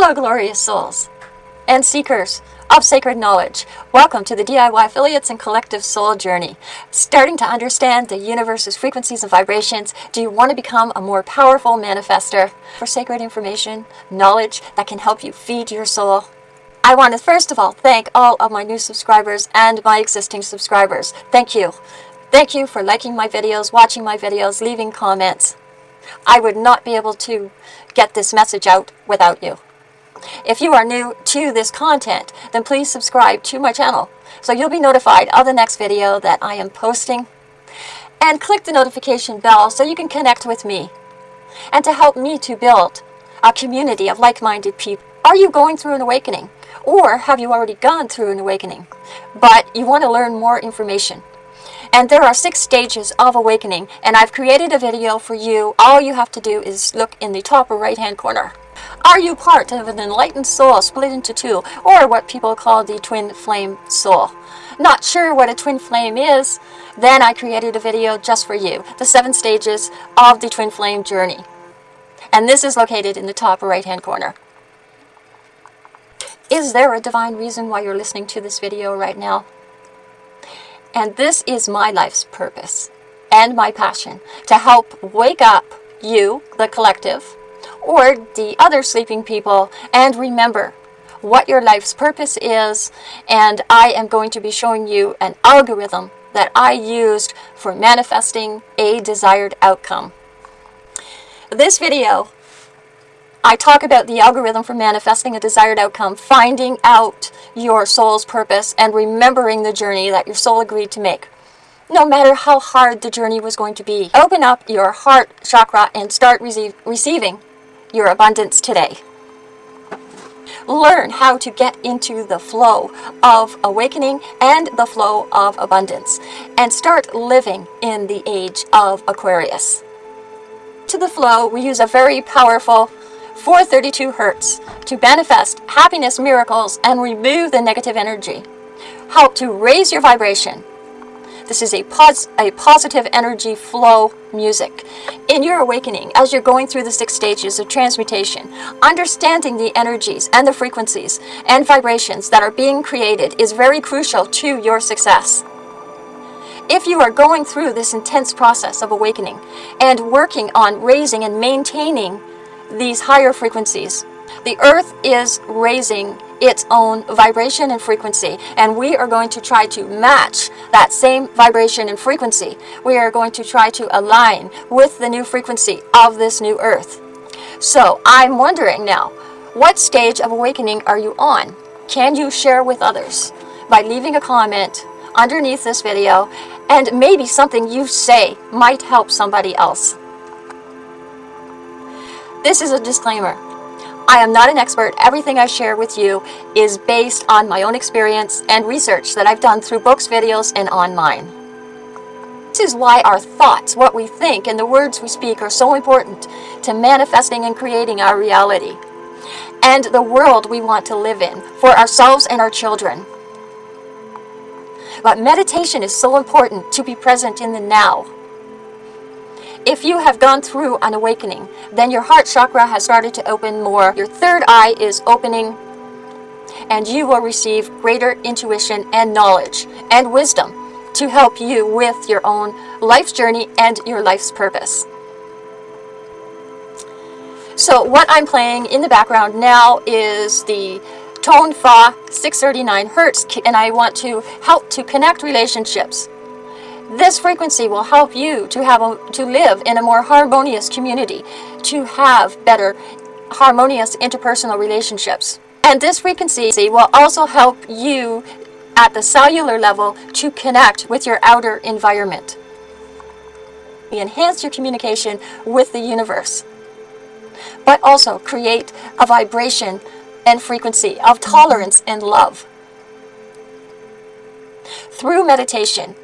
Hello, glorious souls and seekers of sacred knowledge. Welcome to the DIY Affiliates and Collective Soul Journey. Starting to understand the universe's frequencies and vibrations, do you want to become a more powerful manifester for sacred information, knowledge that can help you feed your soul? I want to first of all thank all of my new subscribers and my existing subscribers. Thank you. Thank you for liking my videos, watching my videos, leaving comments. I would not be able to get this message out without you. If you are new to this content, then please subscribe to my channel so you'll be notified of the next video that I am posting. And click the notification bell so you can connect with me and to help me to build a community of like-minded people. Are you going through an awakening? Or have you already gone through an awakening? But you want to learn more information. And there are six stages of awakening, and I've created a video for you. All you have to do is look in the top or right hand corner. Are you part of an enlightened soul split into two, or what people call the twin flame soul? Not sure what a twin flame is? Then I created a video just for you, the seven stages of the twin flame journey. And this is located in the top right hand corner. Is there a divine reason why you're listening to this video right now? And this is my life's purpose and my passion to help wake up you, the collective, or the other sleeping people and remember what your life's purpose is and I am going to be showing you an algorithm that I used for manifesting a desired outcome. This video I talk about the algorithm for manifesting a desired outcome, finding out your soul's purpose and remembering the journey that your soul agreed to make. No matter how hard the journey was going to be, open up your heart chakra and start receiving your abundance today. Learn how to get into the flow of awakening and the flow of abundance and start living in the age of Aquarius. To the flow, we use a very powerful 432 Hertz to manifest happiness miracles and remove the negative energy. Help to raise your vibration this is a, pos a positive energy flow music. In your awakening, as you're going through the six stages of transmutation, understanding the energies and the frequencies and vibrations that are being created is very crucial to your success. If you are going through this intense process of awakening and working on raising and maintaining these higher frequencies, the earth is raising its own vibration and frequency. And we are going to try to match that same vibration and frequency. We are going to try to align with the new frequency of this new earth. So I'm wondering now, what stage of awakening are you on? Can you share with others by leaving a comment underneath this video and maybe something you say might help somebody else. This is a disclaimer. I am not an expert. Everything I share with you is based on my own experience and research that I've done through books, videos, and online. This is why our thoughts, what we think, and the words we speak are so important to manifesting and creating our reality and the world we want to live in for ourselves and our children. But meditation is so important to be present in the now if you have gone through an awakening, then your heart chakra has started to open more. Your third eye is opening and you will receive greater intuition and knowledge and wisdom to help you with your own life's journey and your life's purpose. So what I'm playing in the background now is the Tone Fa 639 Hertz and I want to help to connect relationships this frequency will help you to have a, to live in a more harmonious community, to have better harmonious interpersonal relationships. And this frequency will also help you at the cellular level to connect with your outer environment. Enhance your communication with the universe, but also create a vibration and frequency of tolerance and love. Through meditation,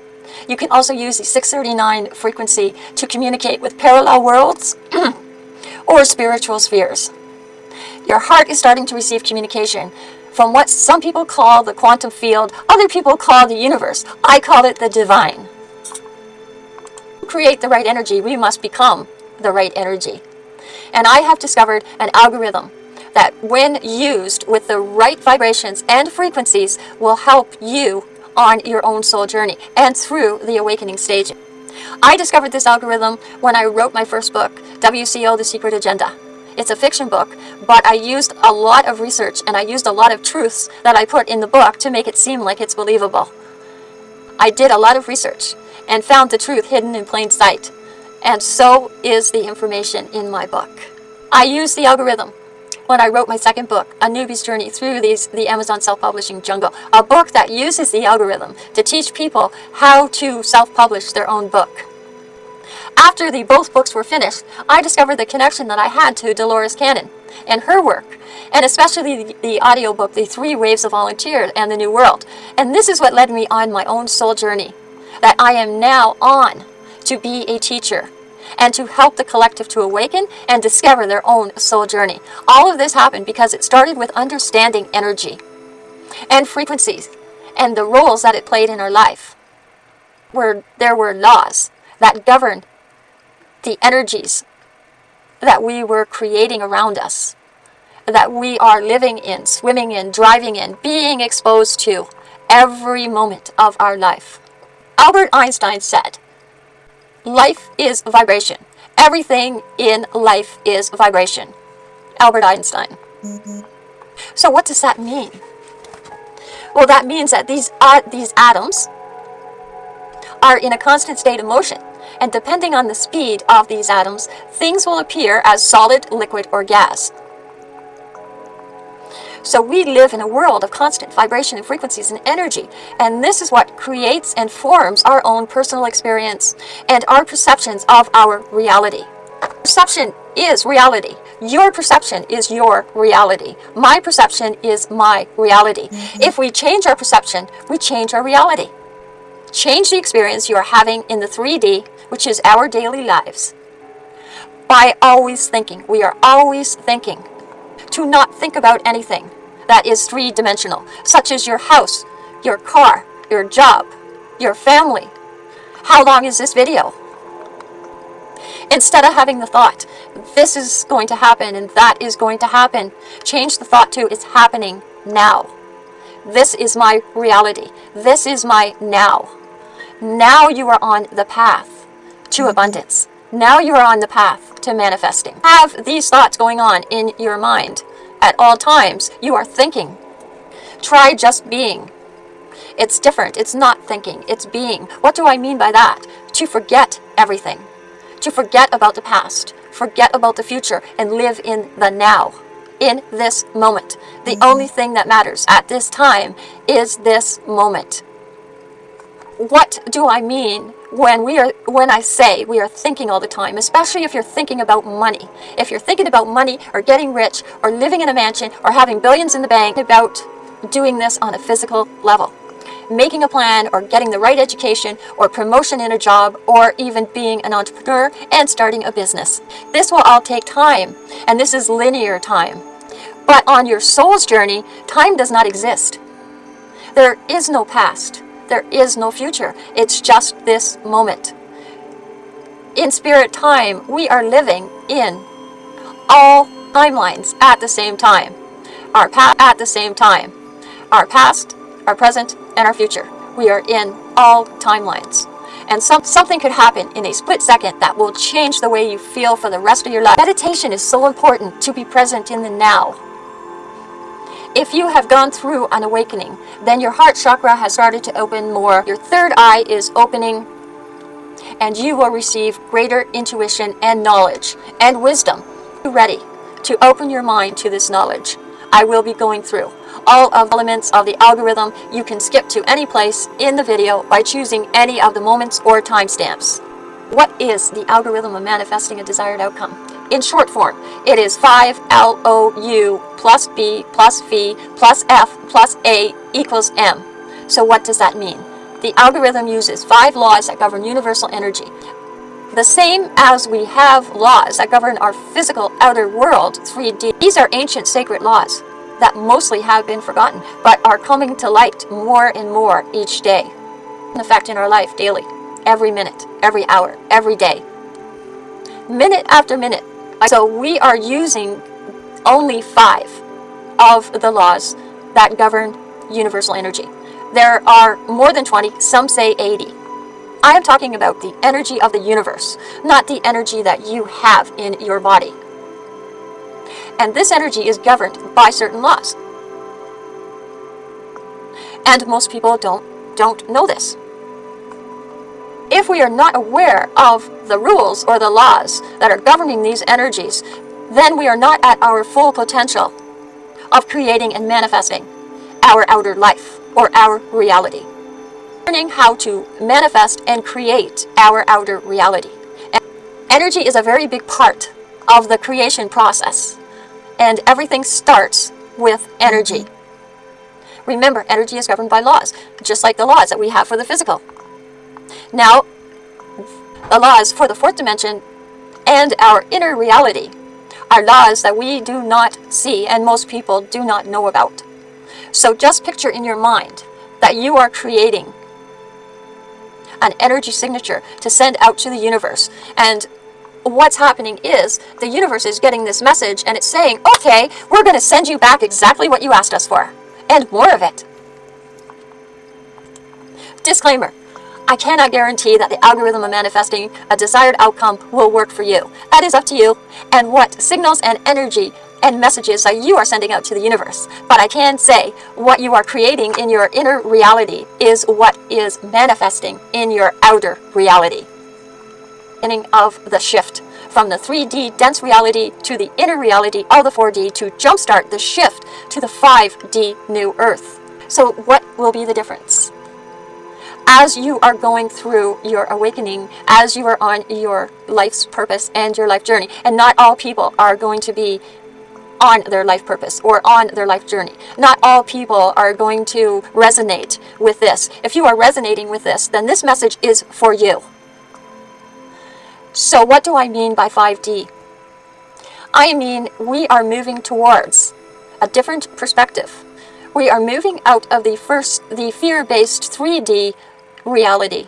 you can also use the 639 frequency to communicate with parallel worlds or spiritual spheres. Your heart is starting to receive communication from what some people call the quantum field, other people call the universe. I call it the divine. To create the right energy, we must become the right energy. And I have discovered an algorithm that when used with the right vibrations and frequencies will help you on your own soul journey and through the awakening stage. I discovered this algorithm when I wrote my first book, WCO The Secret Agenda. It's a fiction book, but I used a lot of research and I used a lot of truths that I put in the book to make it seem like it's believable. I did a lot of research and found the truth hidden in plain sight. And so is the information in my book. I use the algorithm when I wrote my second book, A Newbie's Journey Through these, the Amazon Self-Publishing Jungle, a book that uses the algorithm to teach people how to self-publish their own book. After the both books were finished, I discovered the connection that I had to Dolores Cannon and her work, and especially the, the audiobook, The Three Waves of Volunteer and the New World. And this is what led me on my own soul journey that I am now on to be a teacher and to help the collective to awaken and discover their own soul journey. All of this happened because it started with understanding energy and frequencies and the roles that it played in our life. Where there were laws that governed the energies that we were creating around us, that we are living in, swimming in, driving in, being exposed to every moment of our life. Albert Einstein said, Life is vibration. Everything in life is vibration. Albert Einstein. So what does that mean? Well, that means that these, uh, these atoms are in a constant state of motion. And depending on the speed of these atoms, things will appear as solid, liquid, or gas. So we live in a world of constant vibration and frequencies and energy. And this is what creates and forms our own personal experience and our perceptions of our reality. Perception is reality. Your perception is your reality. My perception is my reality. Mm -hmm. If we change our perception, we change our reality. Change the experience you are having in the 3D, which is our daily lives, by always thinking. We are always thinking to not think about anything that is three-dimensional, such as your house, your car, your job, your family. How long is this video? Instead of having the thought, this is going to happen and that is going to happen, change the thought to, it's happening now. This is my reality. This is my now. Now you are on the path to abundance. Now you are on the path to manifesting. Have these thoughts going on in your mind at all times. You are thinking. Try just being. It's different. It's not thinking. It's being. What do I mean by that? To forget everything. To forget about the past. Forget about the future and live in the now. In this moment. The mm-hmm. only thing that matters at this time is this moment what do I mean when we are when I say we are thinking all the time, especially if you're thinking about money. If you're thinking about money or getting rich or living in a mansion or having billions in the bank about doing this on a physical level. Making a plan or getting the right education or promotion in a job or even being an entrepreneur and starting a business. This will all take time and this is linear time. But on your soul's journey, time does not exist. There is no past. There is no future. It's just this moment. In spirit time, we are living in all timelines at the same time. Our past at the same time. Our past, our present, and our future. We are in all timelines. And some, something could happen in a split second that will change the way you feel for the rest of your life. Meditation is so important to be present in the now. If you have gone through an awakening, then your heart chakra has started to open more. Your third eye is opening and you will receive greater intuition and knowledge and wisdom. Be ready to open your mind to this knowledge. I will be going through all of the elements of the algorithm. You can skip to any place in the video by choosing any of the moments or timestamps. What is the algorithm of manifesting a desired outcome? In short form, it is 5LOU plus B plus V plus F plus A equals M. So what does that mean? The algorithm uses five laws that govern universal energy. The same as we have laws that govern our physical outer world, 3D. These are ancient sacred laws that mostly have been forgotten, but are coming to light more and more each day. In effect in our life daily, every minute, every hour, every day. Minute after minute, so we are using only five of the laws that govern universal energy. There are more than 20, some say 80. I am talking about the energy of the universe, not the energy that you have in your body. And this energy is governed by certain laws. And most people don't, don't know this. If we are not aware of the rules or the laws that are governing these energies, then we are not at our full potential of creating and manifesting our outer life or our reality. Learning how to manifest and create our outer reality. Energy is a very big part of the creation process and everything starts with energy. Remember, energy is governed by laws, just like the laws that we have for the physical. Now, the laws for the fourth dimension and our inner reality are laws that we do not see and most people do not know about. So just picture in your mind that you are creating an energy signature to send out to the universe. And what's happening is the universe is getting this message and it's saying, okay, we're going to send you back exactly what you asked us for and more of it. Disclaimer. I cannot guarantee that the algorithm of manifesting a desired outcome will work for you. That is up to you and what signals and energy and messages that you are sending out to the universe. But I can say what you are creating in your inner reality is what is manifesting in your outer reality. Beginning of the shift from the 3D dense reality to the inner reality of the 4D to jumpstart the shift to the 5D new earth. So what will be the difference? As you are going through your awakening, as you are on your life's purpose and your life journey. And not all people are going to be on their life purpose or on their life journey. Not all people are going to resonate with this. If you are resonating with this, then this message is for you. So what do I mean by 5D? I mean we are moving towards a different perspective. We are moving out of the first, the fear-based 3D reality,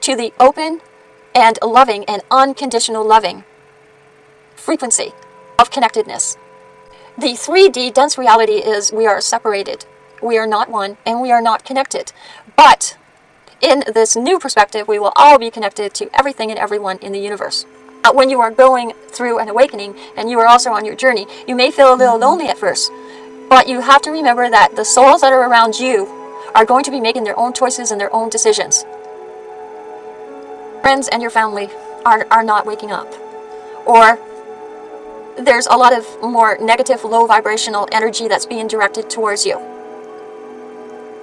to the open and loving and unconditional loving frequency of connectedness. The 3D dense reality is we are separated. We are not one and we are not connected. But in this new perspective, we will all be connected to everything and everyone in the universe. Uh, when you are going through an awakening and you are also on your journey, you may feel a little lonely at first. But you have to remember that the souls that are around you are going to be making their own choices and their own decisions. Friends and your family are, are not waking up. Or there's a lot of more negative, low vibrational energy that's being directed towards you.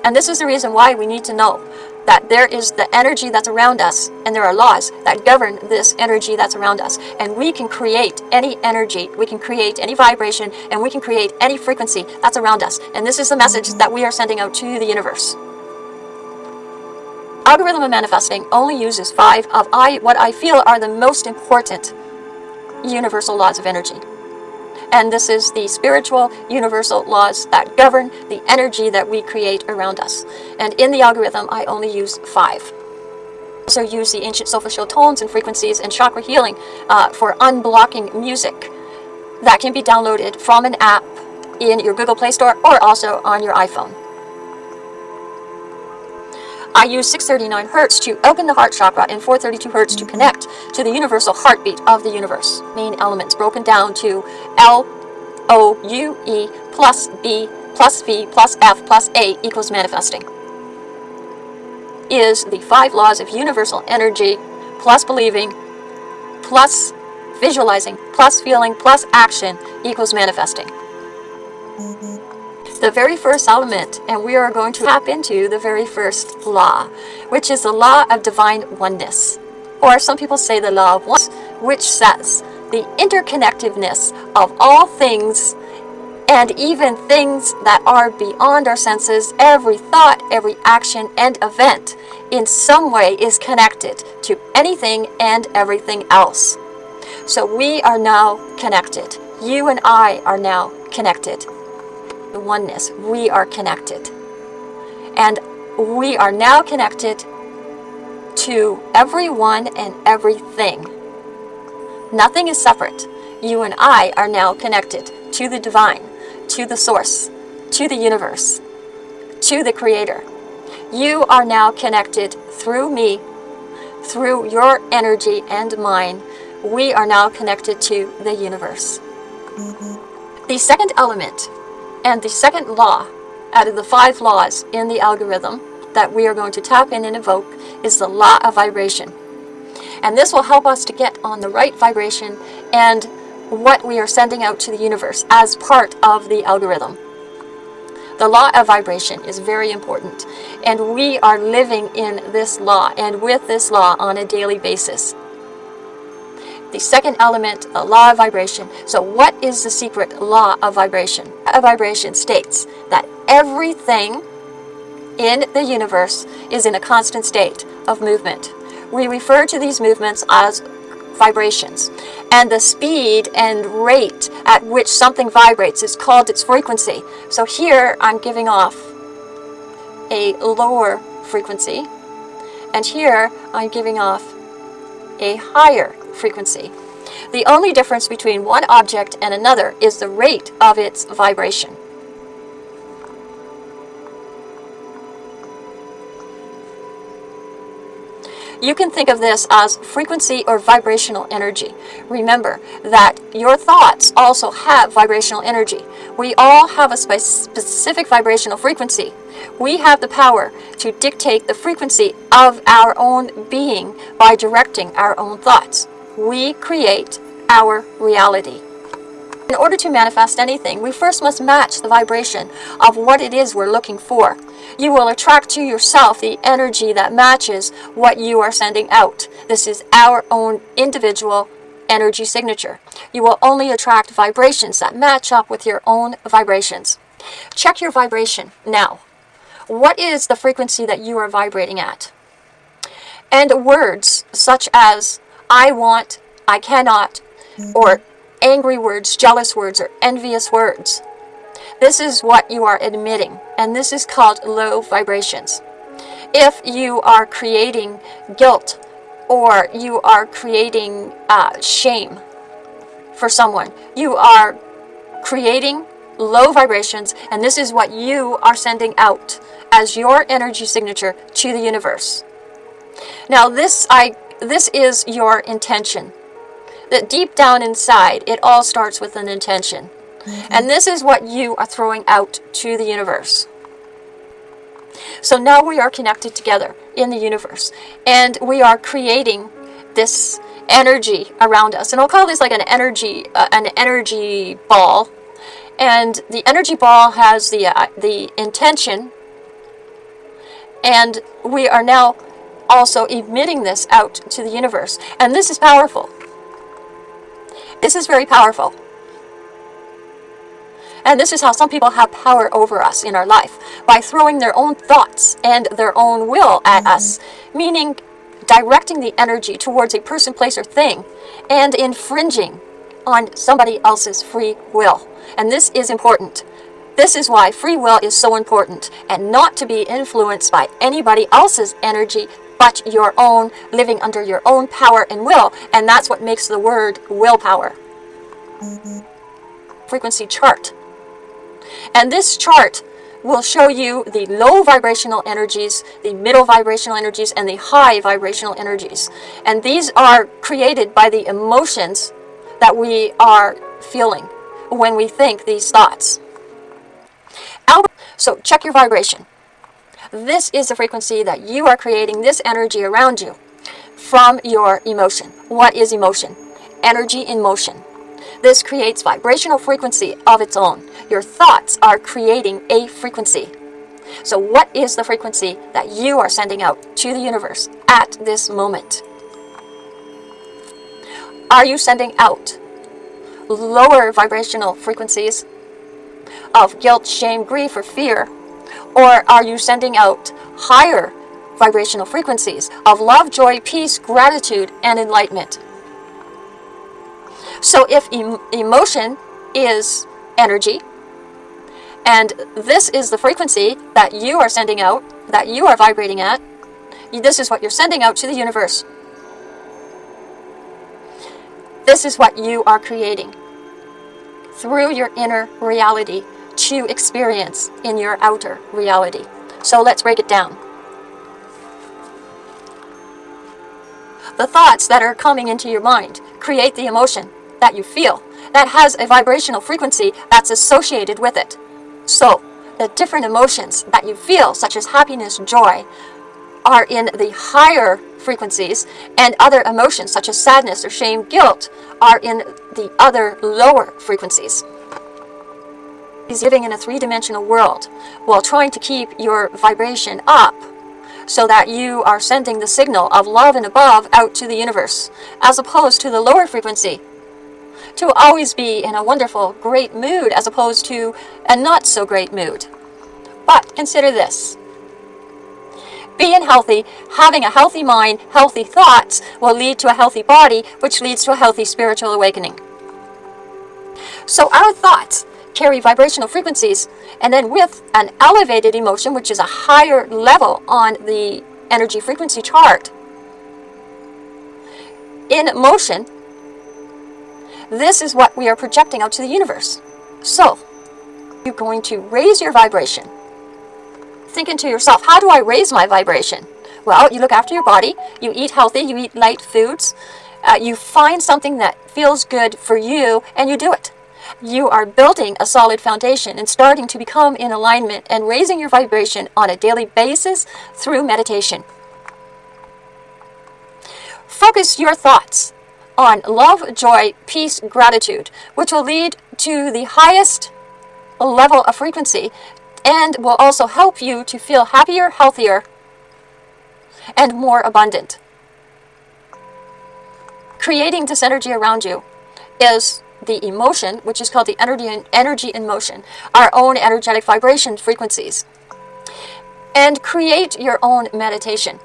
And this is the reason why we need to know that there is the energy that's around us and there are laws that govern this energy that's around us. And we can create any energy we can create any vibration and we can create any frequency that's around us. And this is the message that we are sending out to the universe. Algorithm of manifesting only uses five of I what I feel are the most important universal laws of energy and this is the spiritual universal laws that govern the energy that we create around us. And in the algorithm, I only use five. Also use the ancient solfeggio tones and frequencies and chakra healing uh, for unblocking music that can be downloaded from an app in your Google Play Store or also on your iPhone. I use 639 Hertz to open the heart chakra and 432 Hertz to connect to the universal heartbeat of the universe. Main elements broken down to L, O, U, E, plus B, plus V, plus F, plus A equals manifesting. Is the five laws of universal energy, plus believing, plus visualizing, plus feeling, plus action equals manifesting the very first element, and we are going to tap into the very first law, which is the law of divine oneness. Or some people say the law of oneness, which says the interconnectedness of all things and even things that are beyond our senses, every thought, every action and event in some way is connected to anything and everything else. So we are now connected. You and I are now connected the oneness. We are connected. And we are now connected to everyone and everything. Nothing is separate. You and I are now connected to the divine, to the source, to the universe, to the creator. You are now connected through me, through your energy and mine. We are now connected to the universe. The second element and the second law out of the five laws in the algorithm that we are going to tap in and evoke is the law of vibration. And this will help us to get on the right vibration and what we are sending out to the universe as part of the algorithm. The law of vibration is very important, and we are living in this law and with this law on a daily basis. The second element, the law of vibration. So what is the secret law of vibration? A vibration states that everything in the universe is in a constant state of movement. We refer to these movements as vibrations. And the speed and rate at which something vibrates is called its frequency. So here I'm giving off a lower frequency. And here I'm giving off a higher frequency. The only difference between one object and another is the rate of its vibration. You can think of this as frequency or vibrational energy. Remember that your thoughts also have vibrational energy. We all have a specific vibrational frequency. We have the power to dictate the frequency of our own being by directing our own thoughts. We create our reality. In order to manifest anything, we first must match the vibration of what it is we're looking for. You will attract to yourself the energy that matches what you are sending out. This is our own individual energy signature. You will only attract vibrations that match up with your own vibrations. Check your vibration now. What is the frequency that you are vibrating at? And words such as I want, I cannot, or angry words, jealous words, or envious words. This is what you are admitting, and this is called low vibrations. If you are creating guilt or you are creating uh, shame for someone, you are creating low vibrations, and this is what you are sending out as your energy signature to the universe. Now, this I this is your intention that deep down inside, it all starts with an intention. Mm-hmm. And this is what you are throwing out to the universe. So now we are connected together in the universe, and we are creating this energy around us. And I'll call this like an energy, uh, an energy ball. And the energy ball has the uh, the intention, and we are now also emitting this out to the universe. And this is powerful. This is very powerful. And this is how some people have power over us in our life, by throwing their own thoughts and their own will at mm -hmm. us, meaning directing the energy towards a person, place, or thing, and infringing on somebody else's free will. And this is important. This is why free will is so important, and not to be influenced by anybody else's energy but your own, living under your own power and will, and that's what makes the word willpower. Frequency chart. And this chart will show you the low vibrational energies, the middle vibrational energies, and the high vibrational energies. And these are created by the emotions that we are feeling when we think these thoughts. So check your vibration. This is the frequency that you are creating this energy around you from your emotion. What is emotion? Energy in motion. This creates vibrational frequency of its own. Your thoughts are creating a frequency. So what is the frequency that you are sending out to the universe at this moment? Are you sending out lower vibrational frequencies of guilt, shame, grief, or fear or are you sending out higher vibrational frequencies of love, joy, peace, gratitude, and enlightenment? So if em emotion is energy, and this is the frequency that you are sending out, that you are vibrating at, this is what you're sending out to the universe. This is what you are creating. through your inner reality to experience in your outer reality. So let's break it down. The thoughts that are coming into your mind create the emotion that you feel that has a vibrational frequency that's associated with it. So, the different emotions that you feel, such as happiness, joy, are in the higher frequencies, and other emotions, such as sadness or shame, guilt, are in the other lower frequencies. He's living in a three-dimensional world while trying to keep your vibration up so that you are sending the signal of love and above out to the universe, as opposed to the lower frequency. To always be in a wonderful, great mood, as opposed to a not so great mood. But consider this. Being healthy, having a healthy mind, healthy thoughts, will lead to a healthy body, which leads to a healthy spiritual awakening. So our thoughts carry vibrational frequencies, and then with an elevated emotion, which is a higher level on the energy frequency chart, in motion, this is what we are projecting out to the universe. So, you're going to raise your vibration. Thinking to yourself, how do I raise my vibration? Well, you look after your body, you eat healthy, you eat light foods, uh, you find something that feels good for you, and you do it you are building a solid foundation and starting to become in alignment and raising your vibration on a daily basis through meditation. Focus your thoughts on love, joy, peace, gratitude, which will lead to the highest level of frequency and will also help you to feel happier, healthier, and more abundant. Creating this energy around you is the emotion, which is called the energy in, energy in motion, our own energetic vibration frequencies, and create your own meditation.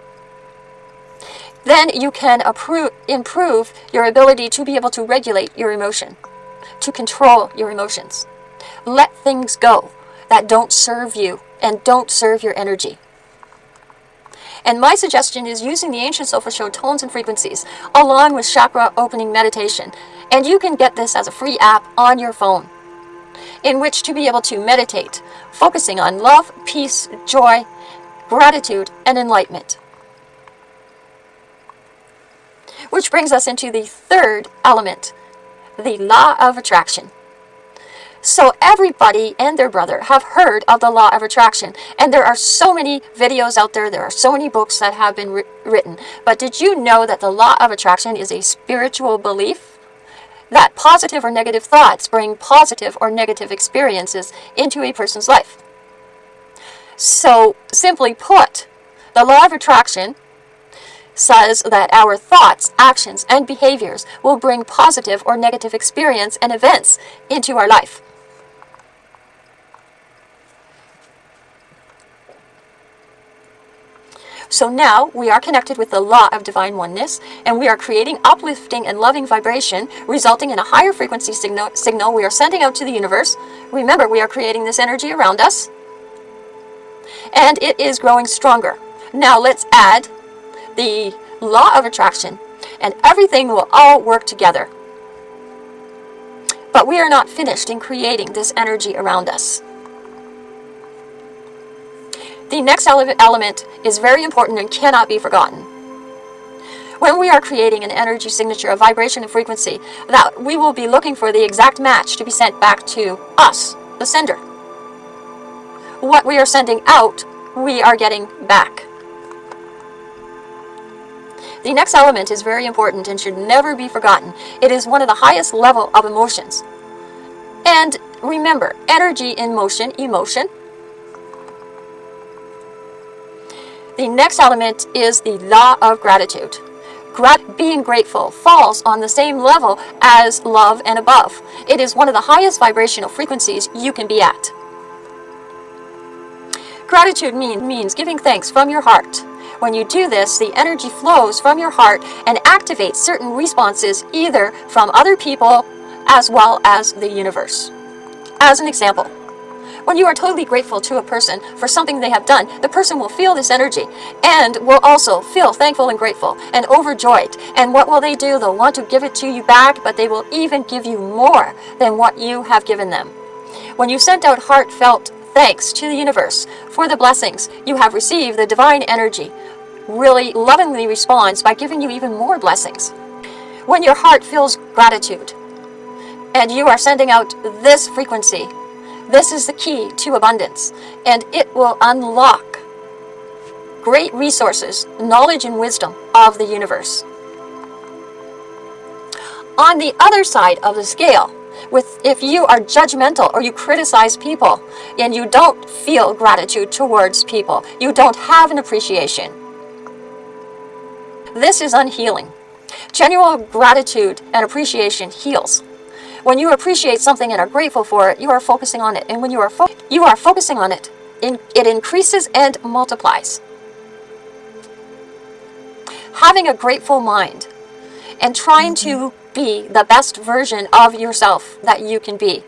Then you can improve your ability to be able to regulate your emotion, to control your emotions. Let things go that don't serve you and don't serve your energy. And my suggestion is using the ancient solfeggio tones and frequencies along with chakra opening meditation and you can get this as a free app on your phone in which to be able to meditate, focusing on love, peace, joy, gratitude, and enlightenment. Which brings us into the third element, the law of attraction. So everybody and their brother have heard of the law of attraction. And there are so many videos out there. There are so many books that have been written. But did you know that the law of attraction is a spiritual belief? That positive or negative thoughts bring positive or negative experiences into a person's life. So, simply put, the law of attraction says that our thoughts, actions, and behaviors will bring positive or negative experience and events into our life. So now we are connected with the law of divine oneness, and we are creating uplifting and loving vibration, resulting in a higher frequency signal, signal we are sending out to the universe. Remember, we are creating this energy around us, and it is growing stronger. Now let's add the law of attraction, and everything will all work together. But we are not finished in creating this energy around us. The next element is very important and cannot be forgotten. When we are creating an energy signature, a vibration and frequency, that we will be looking for the exact match to be sent back to us, the sender. What we are sending out, we are getting back. The next element is very important and should never be forgotten. It is one of the highest level of emotions. And remember, energy in motion, emotion, The next element is the law of gratitude. Grat being grateful falls on the same level as love and above. It is one of the highest vibrational frequencies you can be at. Gratitude mean, means giving thanks from your heart. When you do this, the energy flows from your heart and activates certain responses either from other people as well as the universe. As an example, When you are totally grateful to a person for something they have done, the person will feel this energy and will also feel thankful and grateful and overjoyed. And what will they do? They'll want to give it to you back, but they will even give you more than what you have given them. When you sent out heartfelt thanks to the universe for the blessings you have received, the divine energy really lovingly responds by giving you even more blessings. When your heart feels gratitude and you are sending out this frequency, this is the key to abundance and it will unlock great resources, knowledge and wisdom of the universe. On the other side of the scale, with if you are judgmental or you criticize people and you don't feel gratitude towards people, you don't have an appreciation. This is unhealing. Genuine gratitude and appreciation heals. When you appreciate something and are grateful for it, you are focusing on it. And when you are, you are focusing on it, in it increases and multiplies. Having a grateful mind and trying to be the best version of yourself that you can be.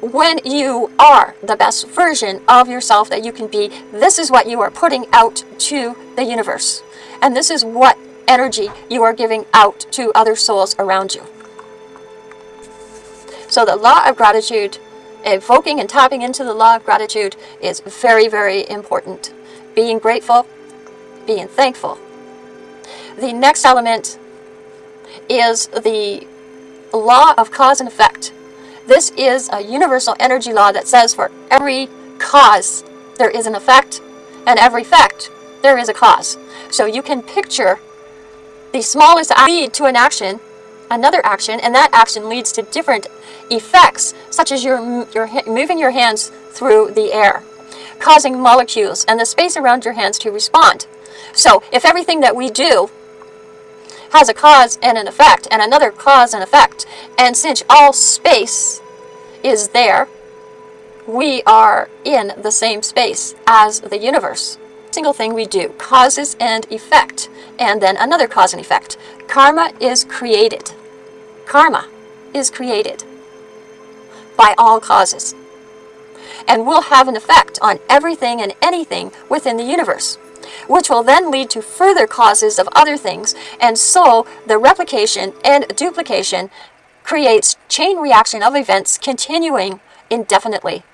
When you are the best version of yourself that you can be, this is what you are putting out to the universe. And this is what energy you are giving out to other souls around you. So the law of gratitude, evoking and tapping into the law of gratitude is very, very important. Being grateful, being thankful. The next element is the law of cause and effect. This is a universal energy law that says for every cause there is an effect, and every effect there is a cause. So you can picture the smallest lead to an action, another action, and that action leads to different effects, such as you're, you're moving your hands through the air, causing molecules and the space around your hands to respond. So if everything that we do has a cause and an effect, and another cause and effect, and since all space is there, we are in the same space as the universe single thing we do, causes and effect, and then another cause and effect. Karma is created. Karma is created by all causes and will have an effect on everything and anything within the universe, which will then lead to further causes of other things, and so the replication and duplication creates chain reaction of events continuing indefinitely.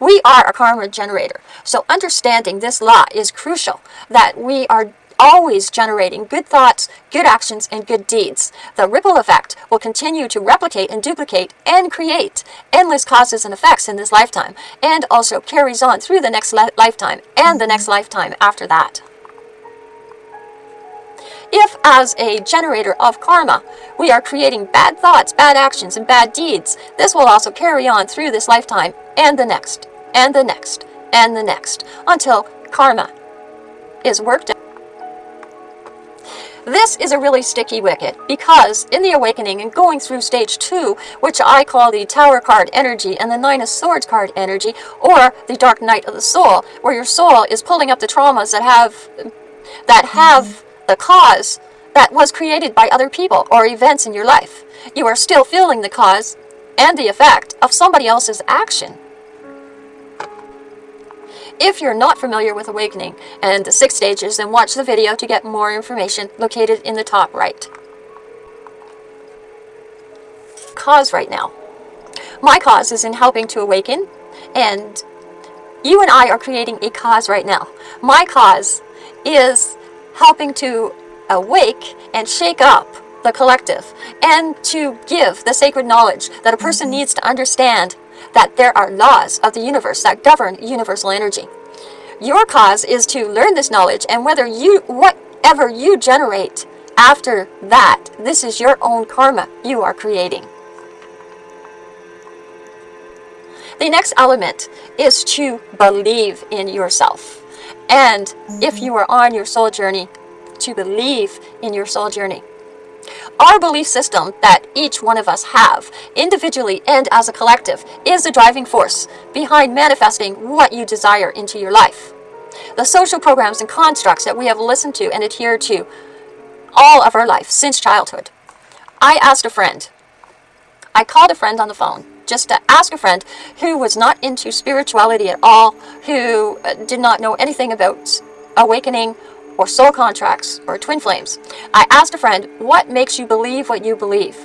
We are a karma generator. So understanding this law is crucial, that we are always generating good thoughts, good actions, and good deeds. The ripple effect will continue to replicate and duplicate and create endless causes and effects in this lifetime, and also carries on through the next lifetime and the next lifetime after that. If, as a generator of karma, we are creating bad thoughts, bad actions, and bad deeds, this will also carry on through this lifetime and the next, and the next, and the next, until karma is worked out. This is a really sticky wicket because in the awakening and going through stage two, which I call the tower card energy and the nine of swords card energy, or the dark night of the soul, where your soul is pulling up the traumas that have that have the cause that was created by other people or events in your life. You are still feeling the cause and the effect of somebody else's action. If you're not familiar with awakening and the six stages, then watch the video to get more information located in the top right. Cause right now. My cause is in helping to awaken and you and I are creating a cause right now. My cause is helping to awake and shake up the collective and to give the sacred knowledge that a person mm-hmm. needs to understand that there are laws of the universe that govern universal energy. Your cause is to learn this knowledge and whether you whatever you generate after that, this is your own karma you are creating. The next element is to believe in yourself. And if you are on your soul journey, to believe in your soul journey. Our belief system that each one of us have, individually and as a collective, is the driving force behind manifesting what you desire into your life. The social programs and constructs that we have listened to and adhered to all of our life since childhood. I asked a friend, I called a friend on the phone just to ask a friend who was not into spirituality at all, who uh, did not know anything about awakening or soul contracts or twin flames. I asked a friend, what makes you believe what you believe?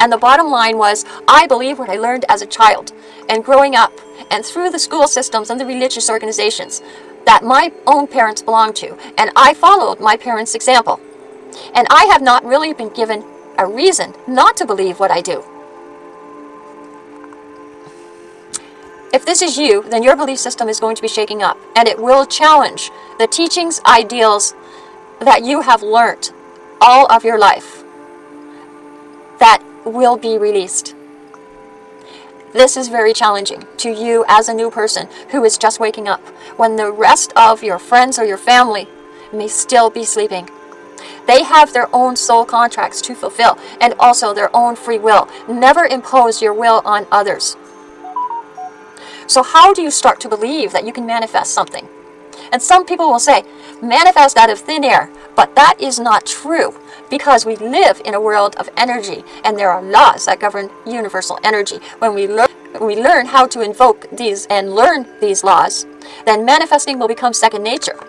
And the bottom line was, I believe what I learned as a child and growing up and through the school systems and the religious organizations that my own parents belonged to. And I followed my parents' example. And I have not really been given a reason not to believe what I do. If this is you, then your belief system is going to be shaking up and it will challenge the teachings, ideals that you have learnt all of your life that will be released. This is very challenging to you as a new person who is just waking up when the rest of your friends or your family may still be sleeping. They have their own soul contracts to fulfill and also their own free will. Never impose your will on others. So how do you start to believe that you can manifest something? And some people will say, manifest out of thin air, but that is not true because we live in a world of energy and there are laws that govern universal energy. When we learn, we learn how to invoke these and learn these laws, then manifesting will become second nature.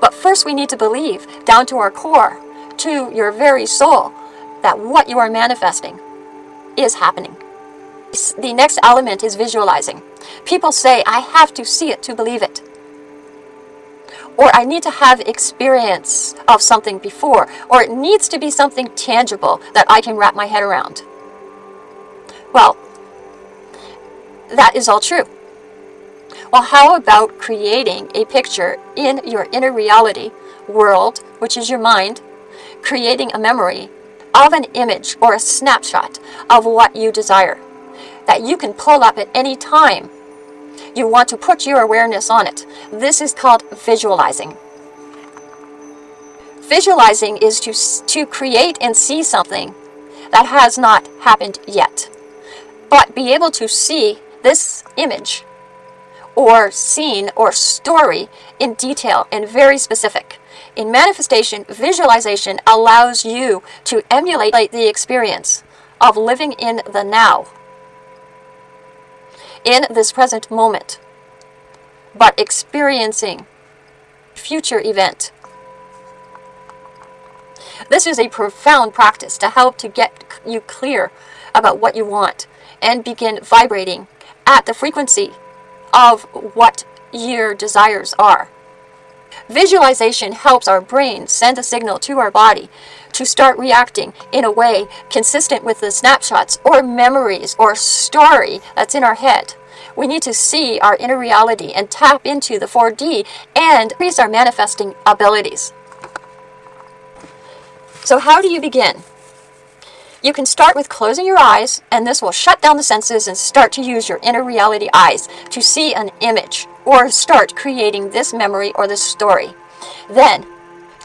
But first we need to believe down to our core, to your very soul, that what you are manifesting is happening. The next element is visualizing. People say, I have to see it to believe it. Or I need to have experience of something before. Or it needs to be something tangible that I can wrap my head around. Well, that is all true. Well, how about creating a picture in your inner reality world, which is your mind, creating a memory of an image or a snapshot of what you desire that you can pull up at any time. You want to put your awareness on it. This is called visualizing. Visualizing is to, to create and see something that has not happened yet. But be able to see this image or scene or story in detail and very specific. In manifestation, visualization allows you to emulate the experience of living in the now in this present moment, but experiencing future event. This is a profound practice to help to get you clear about what you want and begin vibrating at the frequency of what your desires are. Visualization helps our brain send a signal to our body to start reacting in a way consistent with the snapshots or memories or story that's in our head. We need to see our inner reality and tap into the 4D and increase our manifesting abilities. So how do you begin? You can start with closing your eyes, and this will shut down the senses and start to use your inner reality eyes to see an image or start creating this memory or this story. Then,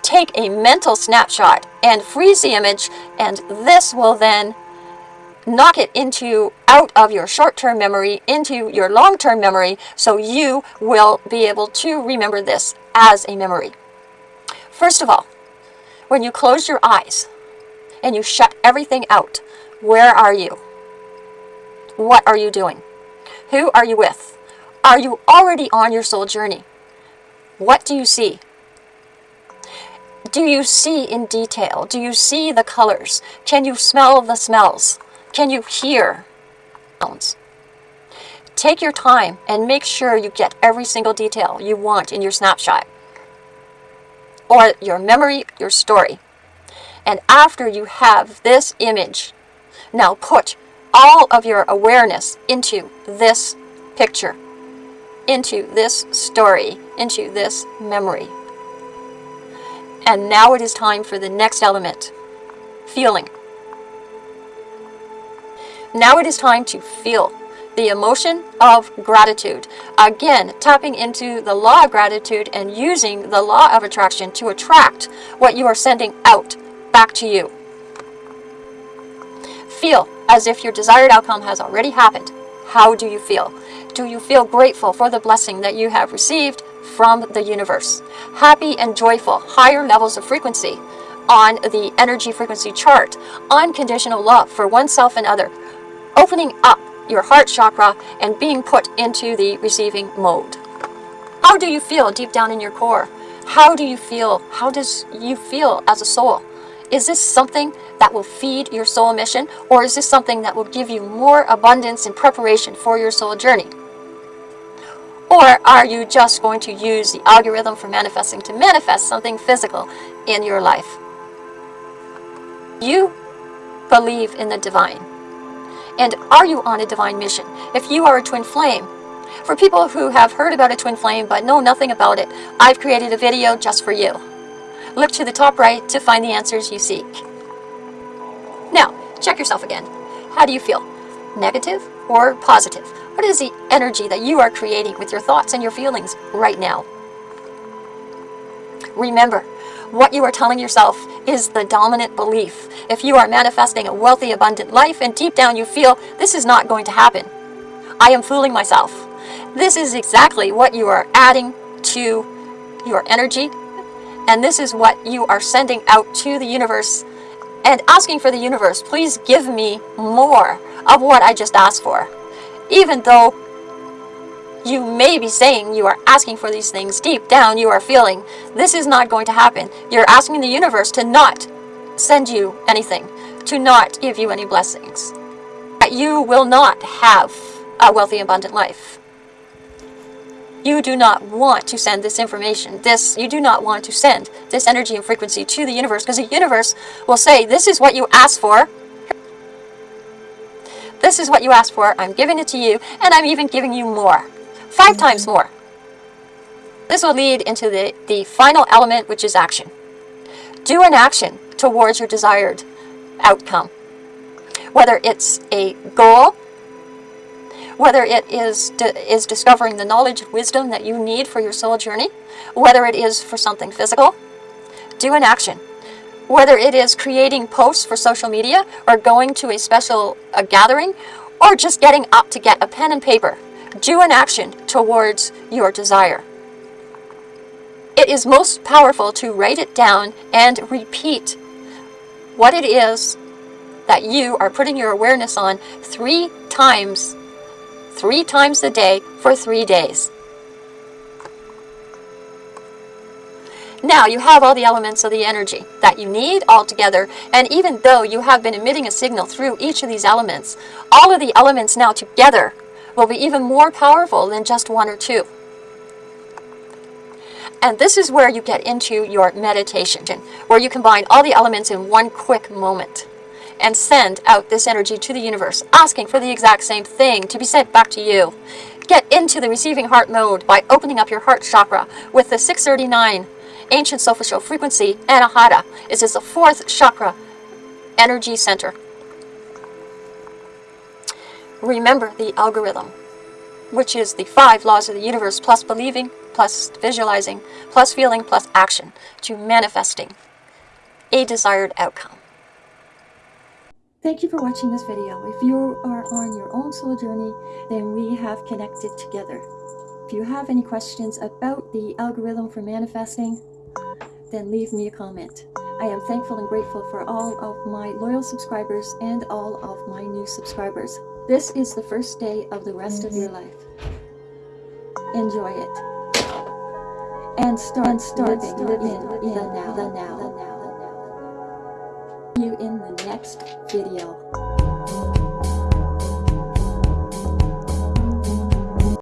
take a mental snapshot and freeze the image, and this will then knock it into out of your short-term memory into your long-term memory so you will be able to remember this as a memory. First of all, when you close your eyes, and you shut everything out, where are you? What are you doing? Who are you with? Are you already on your soul journey? What do you see? Do you see in detail? Do you see the colors? Can you smell the smells? Can you hear sounds? Take your time and make sure you get every single detail you want in your snapshot or your memory, your story. And after you have this image, now put all of your awareness into this picture, into this story, into this memory. And now it is time for the next element, feeling. Now it is time to feel the emotion of gratitude. Again, tapping into the law of gratitude and using the law of attraction to attract what you are sending out back to you. Feel as if your desired outcome has already happened. How do you feel? Do you feel grateful for the blessing that you have received from the universe? Happy and joyful, higher levels of frequency on the energy frequency chart, unconditional love for oneself and other, opening up your heart chakra and being put into the receiving mode. How do you feel deep down in your core? How do you feel? How does you feel as a soul? Is this something that will feed your soul mission or is this something that will give you more abundance and preparation for your soul journey? Or are you just going to use the algorithm for manifesting to manifest something physical in your life? You believe in the divine. And are you on a divine mission? If you are a twin flame, for people who have heard about a twin flame but know nothing about it, I've created a video just for you. Look to the top right to find the answers you seek. Now, check yourself again. How do you feel? Negative or positive? What is the energy that you are creating with your thoughts and your feelings right now? Remember, what you are telling yourself is the dominant belief. If you are manifesting a wealthy, abundant life and deep down you feel this is not going to happen, I am fooling myself. This is exactly what you are adding to your energy and this is what you are sending out to the universe and asking for the universe, please give me more of what I just asked for. Even though you may be saying you are asking for these things, deep down you are feeling this is not going to happen. You're asking the universe to not send you anything, to not give you any blessings. You will not have a wealthy, abundant life. You do not want to send this information, this, you do not want to send this energy and frequency to the universe because the universe will say, this is what you asked for. This is what you asked for. I'm giving it to you and I'm even giving you more. 5 times more. This will lead into the, the final element, which is action. Do an action towards your desired outcome. Whether it's a goal, whether it is, is discovering the knowledge and wisdom that you need for your soul journey, whether it is for something physical, do an action. Whether it is creating posts for social media or going to a special a gathering or just getting up to get a pen and paper, do an action towards your desire. It is most powerful to write it down and repeat what it is that you are putting your awareness on three times three times a day for three days. Now you have all the elements of the energy that you need all together and even though you have been emitting a signal through each of these elements, all of the elements now together will be even more powerful than just one or two. And this is where you get into your meditation, where you combine all the elements in one quick moment and send out this energy to the universe, asking for the exact same thing to be sent back to you. Get into the receiving heart mode by opening up your heart chakra with the 639 ancient solfeggio frequency Anahata. This is the fourth chakra energy center. Remember the algorithm, which is the five laws of the universe plus believing, plus visualizing, plus feeling, plus action to manifesting a desired outcome. Thank you for watching this video. If you are on your own soul journey, then we have connected together. If you have any questions about the algorithm for manifesting, then leave me a comment. I am thankful and grateful for all of my loyal subscribers and all of my new subscribers. This is the first day of the rest of your mm-hmm. life. Enjoy it. And start, and start living, living in, in the now. The now. The now you in the next video.